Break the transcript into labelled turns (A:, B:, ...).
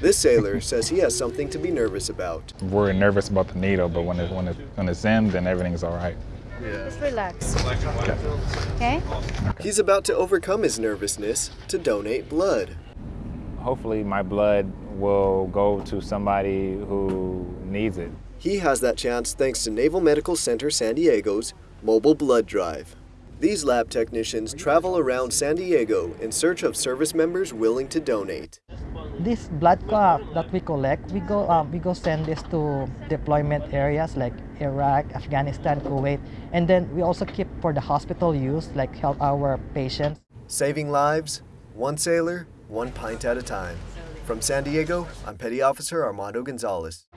A: This sailor says he has something to be nervous about.
B: We're nervous about the needle, but when, it, when, it, when it's in, then everything's all right.
C: Just relax. Okay?
A: He's about to overcome his nervousness to donate blood.
B: Hopefully my blood will go to somebody who needs it.
A: He has that chance thanks to Naval Medical Center San Diego's mobile blood drive. These lab technicians travel around San Diego in search of service members willing to donate.
D: This blood clot that we collect, we go um, we go send this to deployment areas like Iraq, Afghanistan, Kuwait, and then we also keep for the hospital use, like help our patients.
A: Saving lives, one sailor, one pint at a time. From San Diego, I'm Petty Officer Armando Gonzalez.